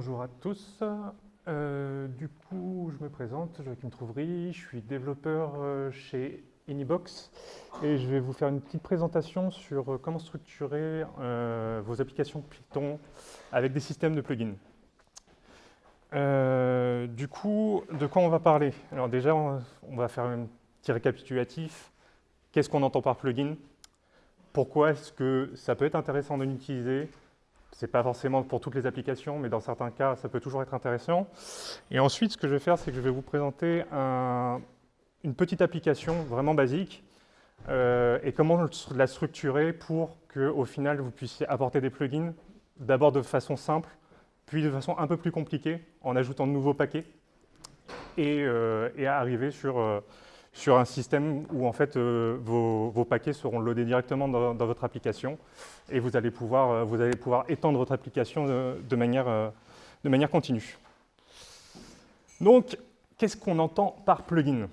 bonjour à tous. Euh, du coup, je me présente, Joachim Trouvry, je suis développeur euh, chez Anybox et je vais vous faire une petite présentation sur euh, comment structurer vos applications Python avec des systèmes de plugins. du coup, de quoi on va parler? Alors déjà, on va faire un petit récapitulatif. Qu'est-ce qu'on entend par plugin? Pourquoi est-ce que ça peut être intéressant de l'utiliser? Ce n'est pas forcément pour toutes les applications, mais dans certains cas, ça peut toujours être intéressant. Et ensuite, ce que je vais faire, c'est que je vais vous présenter une petite application vraiment basique euh, et comment la structurer pour qu'au final, vous puissiez apporter des plugins, d'abord de façon simple, puis de façon un peu plus compliquée, en ajoutant de nouveaux paquets, et, euh, arriver sur, euh, sur un système où en fait euh, vos, paquets seront loadés directement dans, votre application et vous allez pouvoir, euh, vous allez pouvoir étendre votre application de, manière, euh, de manière continue. Donc, qu'est-ce qu'on entend par plugin?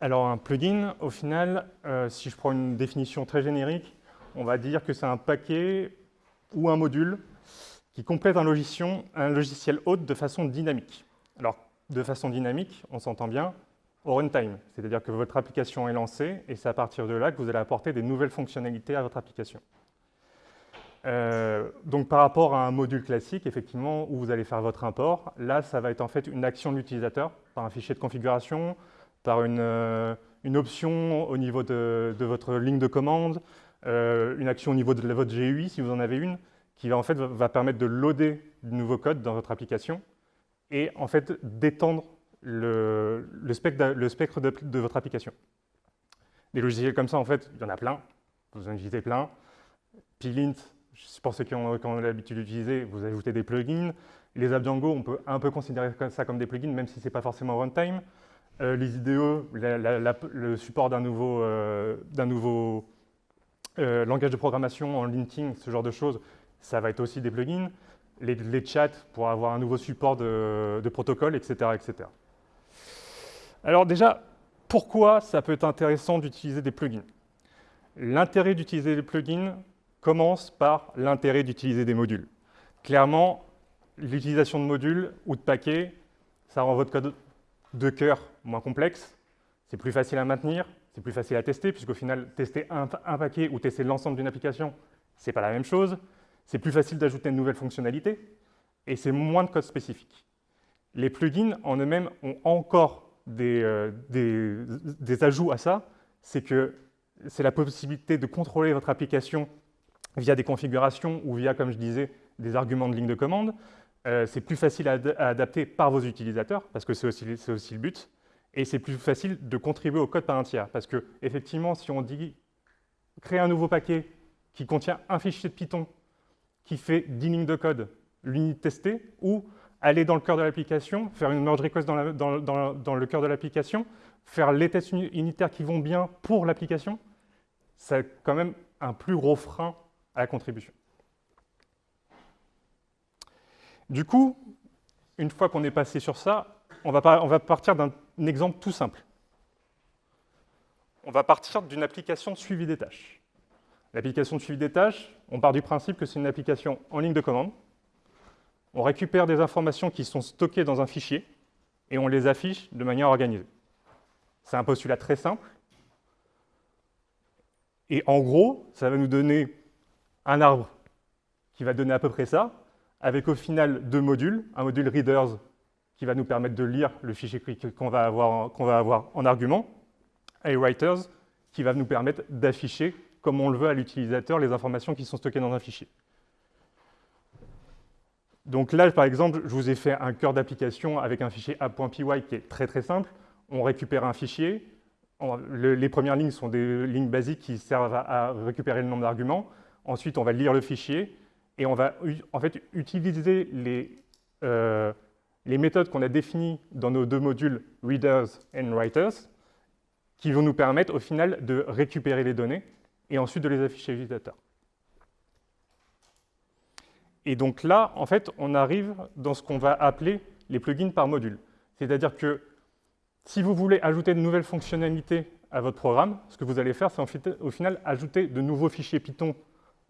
Alors un plugin, au final, si je prends une définition très générique, on va dire que c'est un paquet ou un module qui complète un logiciel, un logiciel hôte de façon dynamique. Alors, de façon dynamique, on s'entend bien, au runtime, c'est-à-dire que votre application est lancée et c'est à partir de là que vous allez apporter des nouvelles fonctionnalités à votre application. Euh, donc par rapport à un module classique, effectivement, où vous allez faire votre import, là, ça va être en fait une action de l'utilisateur par un fichier de configuration, par une, euh, option au niveau de, votre ligne de commande, euh, une action au niveau de votre GUI, si vous en avez une, qui va en fait va permettre de loader du nouveau code dans votre application et en fait d'étendre le, spectre, de, votre application. Des logiciels comme ça, en fait, il y en a plein, vous en utilisez plein. Plint, pour ceux qui ont, l'habitude d'utiliser, vous ajoutez des plugins. Les apps Django, on peut un peu considérer ça comme des plugins, même si ce n'est pas forcément runtime. Euh, les IDE, le support d'un nouveau, euh, nouveau euh, langage de programmation en linting, ce genre de choses, ça va être aussi des plugins. Les, chats pour avoir un nouveau support de, de protocole, etc., etc. Alors déjà, pourquoi ça peut être intéressant d'utiliser des plugins? L'intérêt d'utiliser des plugins commence par l'intérêt d'utiliser des modules. Clairement, l'utilisation de modules ou de paquets, ça rend votre code de cœur moins complexe, c'est plus facile à maintenir, c'est plus facile à tester, puisqu'au final, tester un, paquet ou tester l'ensemble d'une application, ce n'est pas la même chose. C'est plus facile d'ajouter une nouvelle fonctionnalité, et c'est moins de code spécifique. Les plugins en eux-mêmes ont encore euh, des, ajouts à ça, c'est que c'est la possibilité de contrôler votre application via des configurations ou via, comme je disais, des arguments de ligne de commande. Euh, c'est plus facile à, adapter par vos utilisateurs, parce que c'est aussi, aussi, le but. Et c'est plus facile de contribuer au code par un tiers. Parce que, effectivement, si on dit créer un nouveau paquet qui contient un fichier de Python qui fait 10 lignes de code, l'unité testée, ou aller dans le cœur de l'application, faire une merge request dans, le cœur de l'application, faire les tests unitaires qui vont bien pour l'application, c'est quand même un plus gros frein à la contribution. Du coup, une fois qu'on est passé sur ça, on va, on va partir d'un exemple tout simple. On va partir d'une application suivi des tâches. L'application de suivi des tâches, on part du principe que c'est une application en ligne de commande, on récupère des informations qui sont stockées dans un fichier et on les affiche de manière organisée. C'est un postulat très simple. Et en gros, ça va nous donner un arbre qui va donner à peu près ça, avec au final deux modules, un module readers qui va nous permettre de lire le fichier qu'on va, avoir, en argument, et writers qui va nous permettre d'afficher, comme on le veut à l'utilisateur, les informations qui sont stockées dans un fichier. Donc là, par exemple, je vous ai fait un cœur d'application avec un fichier app.py qui est très très simple. On récupère un fichier. les premières lignes sont des lignes basiques qui servent à, récupérer le nombre d'arguments. Ensuite, on va lire le fichier et on va en fait utiliser les, euh, les méthodes qu'on a définies dans nos deux modules readers et writers qui vont nous permettre au final de récupérer les données et ensuite de les afficher à l'utilisateur. Et donc là, en fait, on arrive dans ce qu'on va appeler les plugins par module. C'est-à-dire que si vous voulez ajouter de nouvelles fonctionnalités à votre programme, ce que vous allez faire, c'est au final ajouter de nouveaux fichiers Python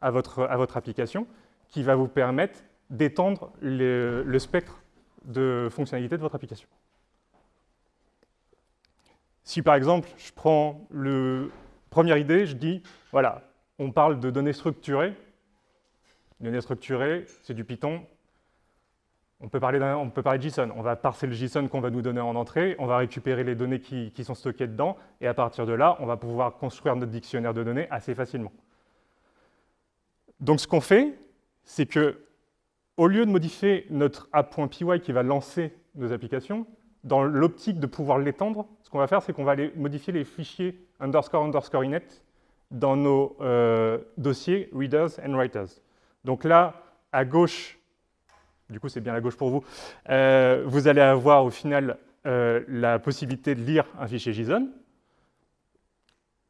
à votre, application qui va vous permettre d'étendre le spectre de fonctionnalité de votre application. Si par exemple, je prends le première idée, je dis, voilà, on parle de données structurées. Données structurées, c'est du Python. On peut, parler on peut parler de JSON. On va parser le JSON qu'on va nous donner en entrée, on va récupérer les données qui, qui sont stockées dedans, et à partir de là, on va pouvoir construire notre dictionnaire de données assez facilement. Donc ce qu'on fait, c'est que au lieu de modifier notre app.py qui va lancer nos applications, dans l'optique de pouvoir l'étendre, ce qu'on va faire, c'est qu'on va aller modifier les fichiers underscore underscore init dans nos euh, dossiers readers and writers. Donc là, à gauche, du coup c'est bien à gauche pour vous, euh, vous allez avoir au final euh, la possibilité de lire un fichier JSON,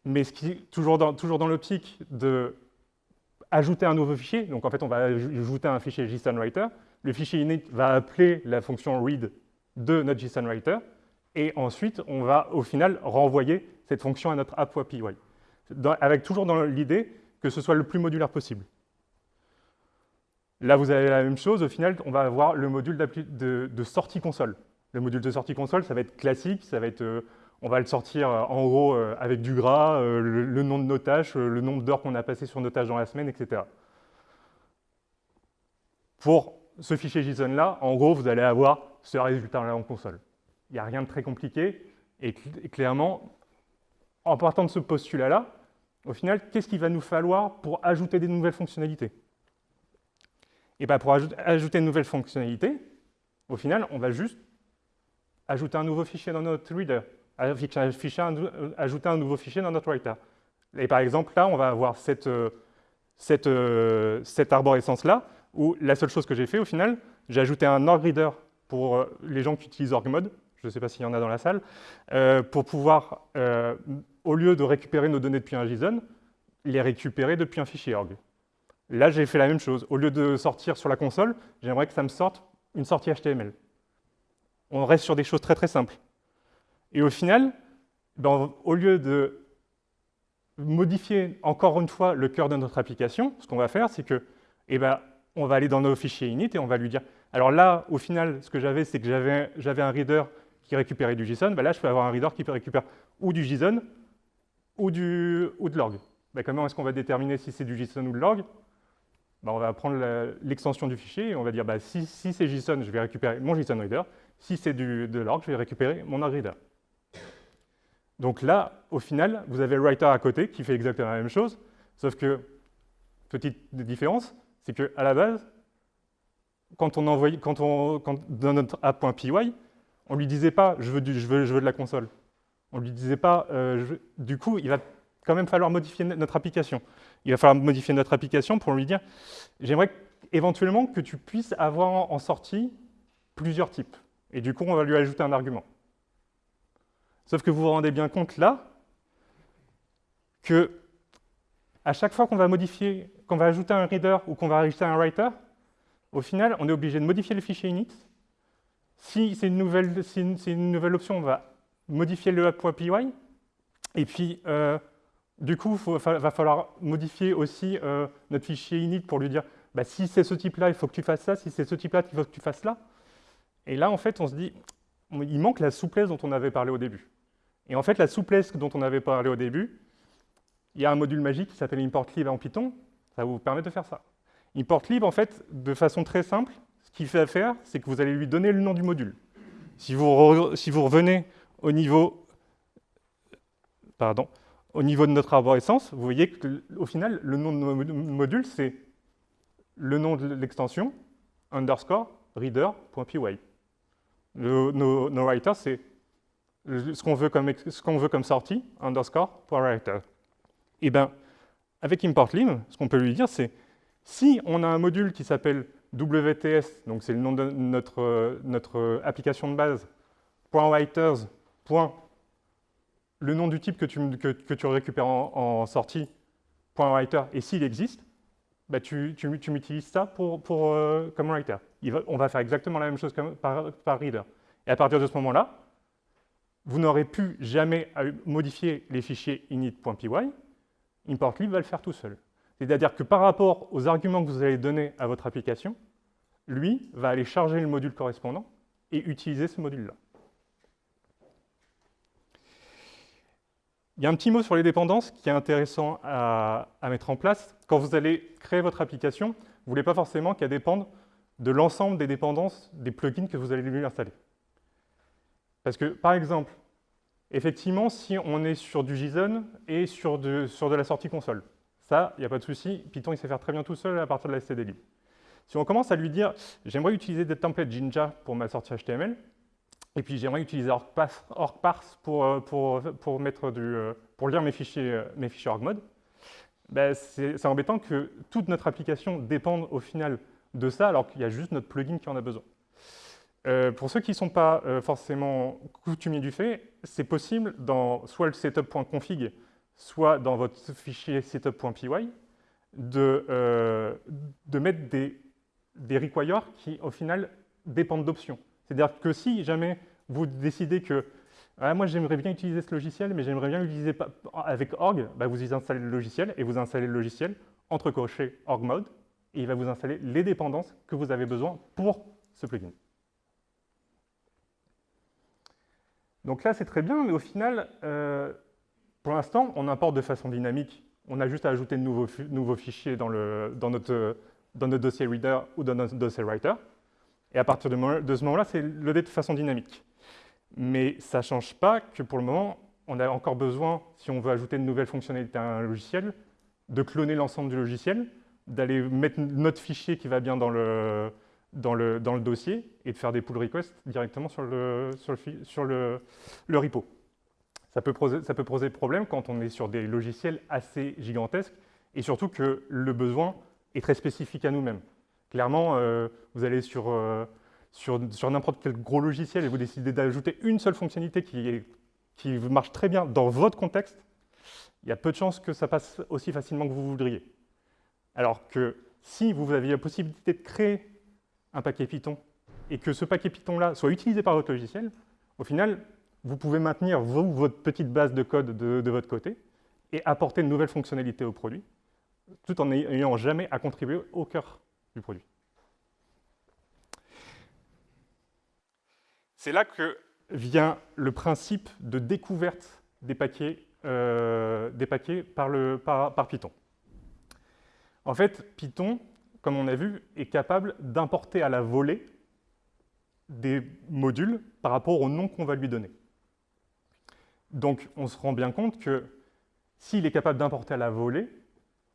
mais ce qui, toujours dans, toujours dans l'optique de ajouter un nouveau fichier. Donc en fait, on va ajouter un fichier JSON-Writer. Le fichier init va appeler la fonction read de notre JSON-Writer. Et ensuite, on va au final renvoyer cette fonction à notre app.py. Avec toujours dans l'idée que ce soit le plus modulaire possible. Là, vous avez la même chose. Au final, on va avoir le module de, sortie console. Le module de sortie console, ça va être classique, ça va être euh, on va le sortir euh, en gros euh, avec du gras, le, nom de nos tâches, le nombre d'heures qu'on a passé sur nos tâches dans la semaine, etc. Pour ce fichier JSON-là, en gros, vous allez avoir ce résultat-là en console. Il n'y a rien de très compliqué, et, clairement, en partant de ce postulat-là, au final, qu'est-ce qu'il va nous falloir pour ajouter des nouvelles fonctionnalités? Et bien, pour ajouter une nouvelle fonctionnalité, au final, on va juste ajouter un nouveau fichier dans notre reader ajouter un nouveau fichier dans notre writer. Et par exemple, là, on va avoir cette, euh, cette, euh, cette arborescence-là, où la seule chose que j'ai fait, au final, j'ai ajouté un org reader pour euh, les gens qui utilisent org-mode, je ne sais pas s'il y en a dans la salle, pour pouvoir, au lieu de récupérer nos données depuis un JSON, les récupérer depuis un fichier org. Là, j'ai fait la même chose. Au lieu de sortir sur la console, j'aimerais que ça me sorte une sortie HTML. On reste sur des choses très très simples. Et au final, ben, au lieu de modifier encore une fois le cœur de notre application, ce qu'on va faire, c'est que, eh ben, on va aller dans nos fichiers init et on va lui dire, alors là, au final, ce que j'avais, c'est que j'avais un reader qui récupérait du JSON, ben là, je peux avoir un reader qui peut récupérer ou du JSON ou, du, ou de l'org. Ben, comment est-ce qu'on va déterminer si c'est du JSON ou de l'org? Ben, On va prendre l'extension du fichier et on va dire, ben, si, c'est JSON, je vais récupérer mon JSON reader. Si c'est de l'org, je vais récupérer mon org reader. Donc là, au final, vous avez le writer à côté qui fait exactement la même chose, sauf que, petite différence, c'est qu'à la base, quand on envoie, quand on, dans notre app.py, on ne lui disait pas je veux, je, veux, je veux, de la console. On ne lui disait pas, euh, du coup, il va quand même falloir modifier notre application. Il va falloir modifier notre application pour lui dire j'aimerais éventuellement que tu puisses avoir en sortie plusieurs types. Et du coup, on va lui ajouter un argument. Sauf que vous vous rendez bien compte là que à chaque fois qu'on va modifier, qu'on va ajouter un reader ou qu'on va ajouter un writer, au final, on est obligé de modifier le fichier init. Si c'est une, nouvelle, option, on va modifier le app.py. Et puis, euh, du coup, il va falloir modifier aussi euh, notre fichier init pour lui dire bah, si c'est ce type-là, il faut que tu fasses ça, si c'est ce type-là, il faut que tu fasses là. Et là, en fait, on se dit, il manque la souplesse dont on avait parlé au début. Et en fait, la souplesse dont on avait parlé au début, il y a un module magique qui s'appelle importlib en Python, ça vous permet de faire ça. Importlib, en fait, de façon très simple, ce qu'il fait à faire, c'est que vous allez lui donner le nom du module. Si vous revenez au niveau, pardon, au niveau de notre arborescence, vous voyez qu'au final, le nom de notre module, c'est le nom de l'extension, underscore reader.py. Nos, nos writers, c'est ce qu'on veut, comme, sortie, underscore, writer. Et eh bien, avec importlim, ce qu'on peut lui dire, c'est si on a un module qui s'appelle WTS, donc c'est le nom de notre, notre application de base, .writers, le nom du type que tu, récupères en, sortie, .writer, et s'il existe, bah tu, tu, m'utilises ça pour, euh, comme writer. on va faire exactement la même chose par, par reader. Et à partir de ce moment-là, vous n'aurez plus jamais à modifier les fichiers init.py, importlib va le faire tout seul. C'est-à-dire que par rapport aux arguments que vous allez donner à votre application, lui, va aller charger le module correspondant et utiliser ce module-là. Il y a un petit mot sur les dépendances qui est intéressant à, mettre en place. Quand vous allez créer votre application, vous ne voulez pas forcément qu'elle dépende de l'ensemble des dépendances des plugins que vous allez lui installer. Parce que, par exemple, effectivement, si on est sur du JSON et sur de, la sortie console, ça, il n'y a pas de souci, Python, il sait faire très bien tout seul à partir de la STD. Si on commence à lui dire, j'aimerais utiliser des templates Jinja pour ma sortie HTML, et puis j'aimerais utiliser OrgParse pour, euh, pour, pour, mettre du, euh, pour lire mes fichiers, euh, mes fichiers OrgMode. Ben c'est embêtant que toute notre application dépende au final de ça, alors qu'il y a juste notre plugin qui en a besoin. pour ceux qui ne sont pas forcément coutumiers du fait, c'est possible dans soit le setup.config, soit dans votre fichier setup.py, de, de mettre des, des requires qui, au final, dépendent d'options. C'est-à-dire que si jamais vous décidez que ah, moi j'aimerais bien utiliser ce logiciel, mais j'aimerais bien l'utiliser avec org, bah, vous y installez le logiciel et vous installez le logiciel entre cochers org mode et il va vous installer les dépendances que vous avez besoin pour ce plugin. Donc là c'est très bien, mais au final, euh, pour l'instant, on importe de façon dynamique. On a juste à ajouter de nouveaux, fichiers dans notre dossier reader ou dans notre dossier writer. Et à partir de, ce moment-là, c'est loadé de façon dynamique. Mais ça ne change pas que pour le moment, on a encore besoin, si on veut ajouter de nouvelles fonctionnalités à un logiciel, de cloner l'ensemble du logiciel, d'aller mettre notre fichier qui va bien dans le, dossier et de faire des pull requests directement sur le, repo. Ça peut poser problème quand on est sur des logiciels assez gigantesques et surtout que le besoin est très spécifique à nous-mêmes. Clairement, euh, vous allez sur, euh, sur, sur n'importe quel gros logiciel et vous décidez d'ajouter une seule fonctionnalité qui, qui marche très bien dans votre contexte, il y a peu de chances que ça passe aussi facilement que vous voudriez. Alors que si vous aviez la possibilité de créer un paquet Python et que ce paquet Python-là soit utilisé par votre logiciel, au final, vous pouvez maintenir votre petite base de code de, de, votre côté et apporter de nouvelles fonctionnalités au produit, tout en n'ayant jamais à contribuer au cœur du produit. C'est là que vient le principe de découverte des paquets, euh, par, Python. En fait, Python, comme on a vu, est capable d'importer à la volée des modules par rapport au nom qu'on va lui donner. Donc, on se rend bien compte que s'il est capable d'importer à la volée,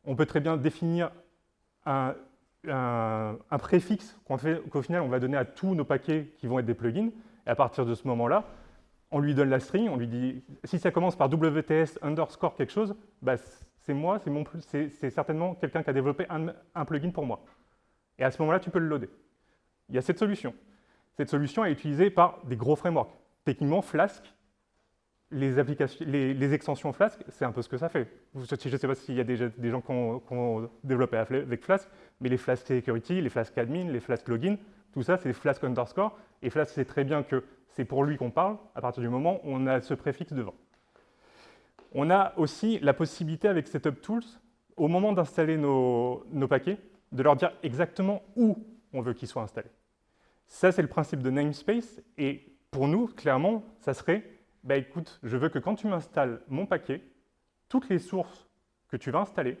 on peut très bien définir un, un, préfixe qu'au final, on va donner à tous nos paquets qui vont être des plugins. Et à partir de ce moment-là, on lui donne la string, on lui dit, si ça commence par WTS underscore quelque chose, bah, c'est moi, c'est certainement quelqu'un qui a développé un, un, plugin pour moi. Et à ce moment-là, tu peux le loader. Il y a cette solution. Cette solution est utilisée par des gros frameworks. Techniquement, Flask les, applications, les, extensions Flask, c'est un peu ce que ça fait. Je ne sais pas s'il y a déjà des gens qui ont, développé avec Flask, mais les Flask Security, les Flask Admin, les Flask Login, tout ça, c'est Flask underscore. Et Flask sait très bien que c'est pour lui qu'on parle à partir du moment où on a ce préfixe devant. On a aussi la possibilité avec Setup Tools, au moment d'installer nos, nos paquets, de leur dire exactement où on veut qu'ils soient installés. Ça, c'est le principe de namespace. Et pour nous, clairement, ça serait bah écoute, je veux que quand tu m'installes mon paquet, toutes les sources que tu vas installer,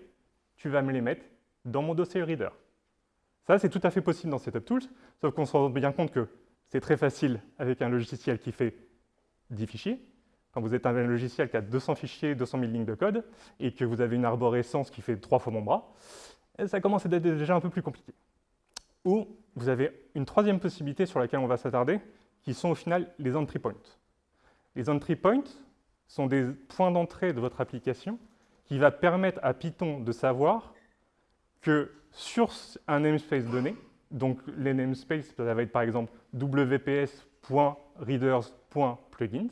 tu vas me les mettre dans mon dossier reader. Ça, c'est tout à fait possible dans SetupTools, sauf qu'on se rend bien compte que c'est très facile avec un logiciel qui fait 10 fichiers. Quand vous êtes un logiciel qui a 200 fichiers, 200 000 lignes de code, et que vous avez une arborescence qui fait trois fois mon bras, eh, ça commence à être déjà un peu plus compliqué. Ou vous avez une troisième possibilité sur laquelle on va s'attarder, qui sont au final les entry points. Les entry points sont des points d'entrée de votre application qui va permettre à Python de savoir que sur un namespace donné, donc les namespaces, ça va être par exemple wps.readers.plugins,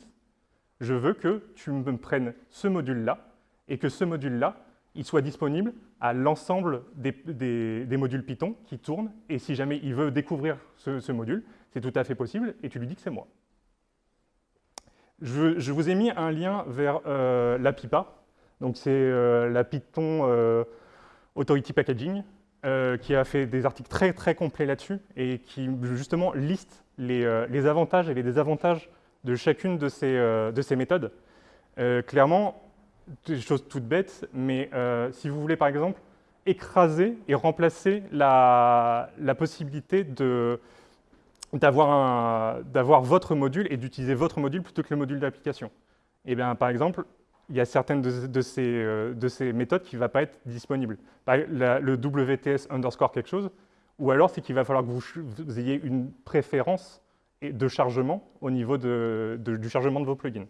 je veux que tu me prennes ce module-là et que ce module-là, il soit disponible à l'ensemble des, modules Python qui tournent. Et si jamais il veut découvrir ce module, c'est tout à fait possible et tu lui dis que c'est moi. Je, vous ai mis un lien vers euh, la PIPA. Donc c'est euh, la Python euh, Authority Packaging. qui a fait des articles très très complets là-dessus et qui justement liste les, les, avantages et les désavantages de chacune de ces, de ces méthodes. clairement, des choses toutes bêtes, mais si vous voulez par exemple écraser et remplacer la, la possibilité d'avoir votre module et d'utiliser votre module plutôt que le module d'application. Et eh bien, par exemple, il y a certaines de, ces, euh, de ces, méthodes qui ne vont pas être disponibles. le WTS underscore quelque chose, ou alors c'est qu'il va falloir que vous, ayez une préférence de chargement au niveau du chargement de vos plugins.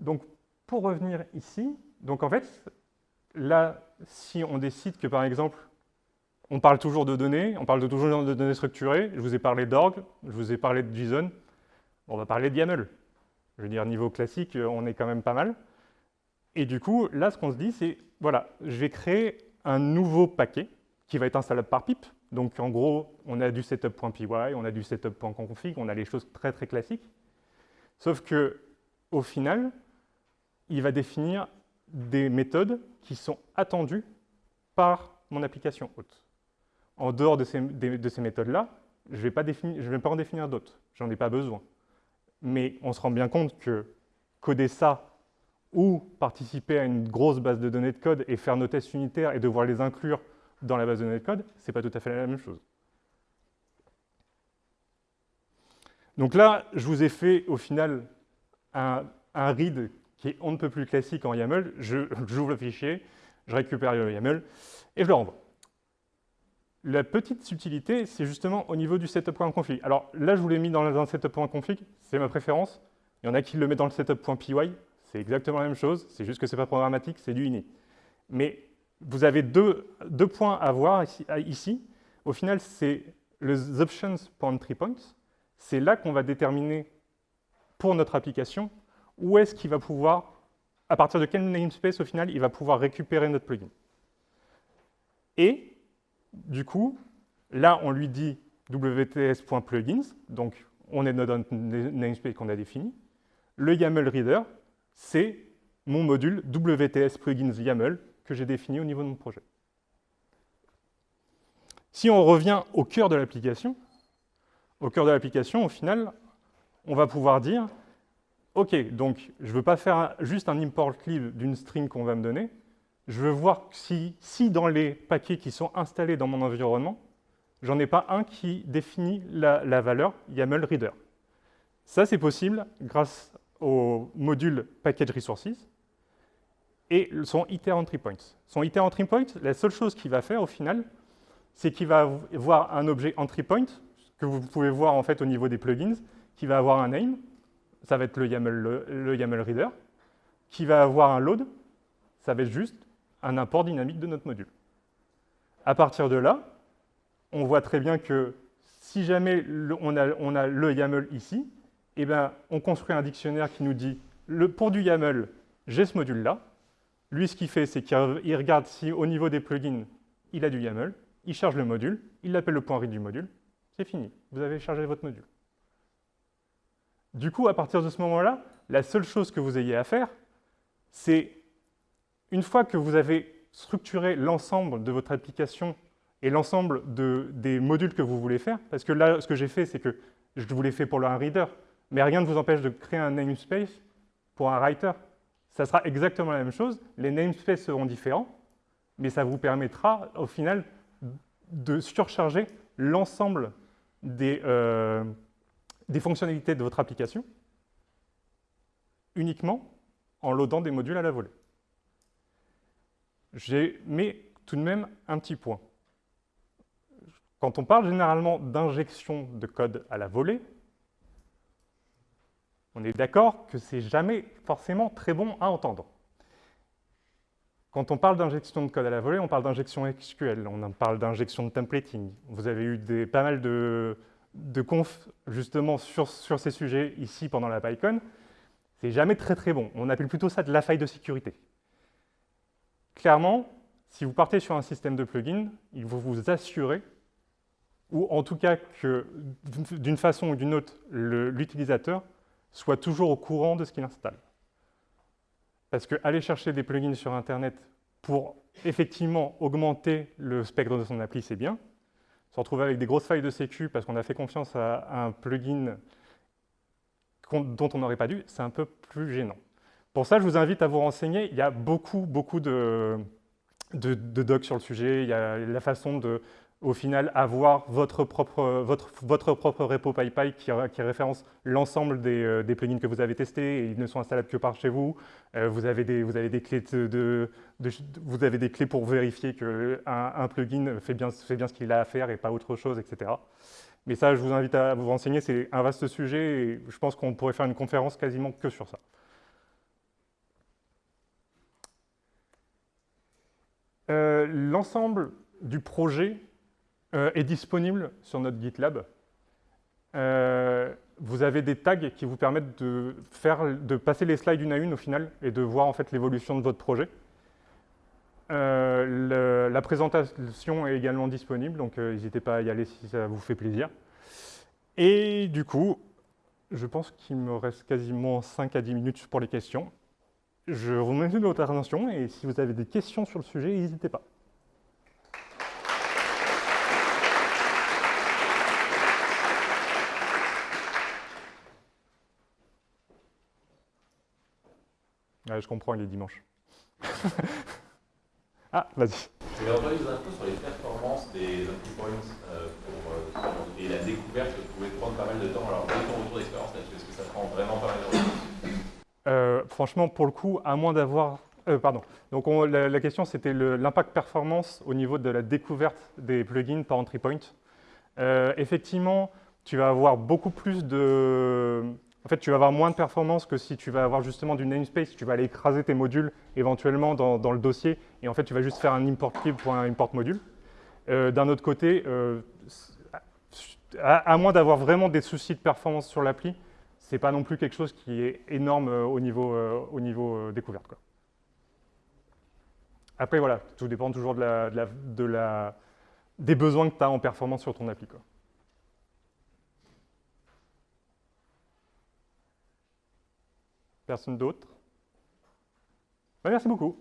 Donc, pour revenir ici, donc en fait, là, si on décide que, par exemple, on parle toujours de données, on parle toujours de données structurées, je vous ai parlé d'org, je vous ai parlé de JSON, on va parler de YAML. Je veux dire, niveau classique, euh, on est quand même pas mal. Et du coup, là, ce qu'on se dit, c'est, voilà, je vais créer un nouveau paquet qui va être installable par pip. Donc, en gros, on a du setup.py, on a du setup.config, on a les choses très, très classiques. Sauf que, au final, il va définir des méthodes qui sont attendues par mon application hôte. En dehors de ces, de ces méthodes-là, je ne vais, pas en définir d'autres. J'en ai pas besoin mais on se rend bien compte que coder ça ou participer à une grosse base de données de code et faire nos tests unitaires et devoir les inclure dans la base de données de code, ce n'est pas tout à fait la même chose. Donc là, je vous ai fait au final un, read qui est on ne peut plus classique en YAML. J'ouvre le fichier, je récupère le YAML et je le renvoie. La petite subtilité, c'est justement au niveau du setup.config. Alors là, je vous l'ai mis dans un setup.config, c'est ma préférence. Il y en a qui le mettent dans le setup.py, c'est exactement la même chose, c'est juste que ce n'est pas programmatique, c'est du ini. Mais vous avez deux, points à voir ici. Au final, c'est les options.entryPoints. C'est là qu'on va déterminer pour notre application où est-ce qu'il va pouvoir, à partir de quel namespace au final, il va pouvoir récupérer notre plugin. Et du coup, là, on lui dit wts.plugins, donc on est dans notre namespace qu'on a défini. Le YAML Reader, c'est mon module WTS plugins YAML que j'ai défini au niveau de mon projet. Si on revient au cœur de l'application, au cœur de l'application, au final, on va pouvoir dire, OK, donc je ne veux pas faire juste un import lib d'une string qu'on va me donner, je veux voir si, dans les paquets qui sont installés dans mon environnement, j'en ai pas un qui définit la, valeur YAML Reader. Ça, c'est possible grâce au module Package Resources et son iter entry. Son iter entry la seule chose qu'il va faire au final, c'est qu'il va avoir un objet entry point que vous pouvez voir en fait au niveau des plugins, qui va avoir un name, ça va être le YAML, le YAML Reader, qui va avoir un load, ça va être juste un import dynamique de notre module. À partir de là, on voit très bien que si jamais on, a, le YAML ici, eh ben, on construit un dictionnaire qui nous dit le, pour du YAML, j'ai ce module-là. Lui, ce qu'il fait, c'est qu'il regarde si au niveau des plugins, il a du YAML, il charge le module, il l'appelle le point read du module, c'est fini, vous avez chargé votre module. Du coup, à partir de ce moment-là, la seule chose que vous ayez à faire, c'est une fois que vous avez structuré l'ensemble de votre application et l'ensemble des modules que vous voulez faire, parce que là, ce que j'ai fait, c'est que je vous l'ai fait pour un reader, mais rien ne vous empêche de créer un namespace pour un writer. Ça sera exactement la même chose, les namespaces seront différents, mais ça vous permettra, au final, de surcharger l'ensemble des, euh, des fonctionnalités de votre application uniquement en loadant des modules à la volée. J'ai mis tout de même un petit point. Quand on parle généralement d'injection de code à la volée, on est d'accord que c'est jamais forcément très bon à entendre. Quand on parle d'injection de code à la volée, on parle d'injection SQL, on parle d'injection de templating. Vous avez eu pas mal de, de confs justement sur, sur, ces sujets ici pendant la PyCon. C'est jamais très très bon. On appelle plutôt ça de la faille de sécurité. Clairement, si vous partez sur un système de plugin, il faut vous assurer, ou en tout cas que d'une façon ou d'une autre, l'utilisateur soit toujours au courant de ce qu'il installe. Parce que aller chercher des plugins sur Internet pour effectivement, augmenter le spectre de son appli, c'est bien. Se retrouver avec des grosses failles de sécu parce qu'on a fait confiance à un plugin dont on n'aurait pas dû, c'est un peu plus gênant. Pour ça, je vous invite à vous renseigner. Il y a beaucoup, beaucoup de, docs sur le sujet. Il y a la façon de, au final, avoir votre propre, votre, votre propre repo PyPy qui, référence l'ensemble des, euh, des, plugins que vous avez testés et ils ne sont installables que par chez vous. Euh, vous, avez des, clés vous avez des clés pour vérifier qu'un un plugin fait bien, fait bien ce qu'il a à faire et pas autre chose, etc. Mais ça, je vous invite à vous renseigner, c'est un vaste sujet et je pense qu'on pourrait faire une conférence quasiment que sur ça. L'ensemble du projet euh, est disponible sur notre GitLab. Euh, vous avez des tags qui vous permettent de, passer les slides une à une au final et de voir en fait l'évolution de votre projet. Euh, la présentation est également disponible, donc n'hésitez pas à y aller si ça vous fait plaisir. Et du coup, je pense qu'il me reste quasiment 5 à 10 minutes pour les questions. Je vous remercie de votre attention et si vous avez des questions sur le sujet, n'hésitez pas. Je comprends, il est dimanche. Ah, vas-y. Je vais envoyer des infos sur les performances des entry points euh, pour, euh, et la découverte pouvait prendre pas mal de temps. Alors, quel est ton retour d'expérience là-dessus Est-ce que ça prend vraiment pas mal de temps euh, Franchement, pour le coup, à moins d'avoir... Euh, pardon. Donc, on, la, la, question, c'était l'impact performance au niveau de la découverte des plugins par entry point. Euh, effectivement, tu vas avoir beaucoup plus de en fait, tu vas avoir moins de performance que si tu vas avoir justement du namespace, tu vas aller écraser tes modules éventuellement dans, le dossier, et en fait, tu vas juste faire un import clip pour un import module. Euh, d'un autre côté, euh, à, moins d'avoir vraiment des soucis de performance sur l'appli, c'est pas non plus quelque chose qui est énorme euh, au niveau, au découverte. Après, voilà, tout dépend toujours des besoins que tu as en performance sur ton appli. Personne d'autre Merci beaucoup.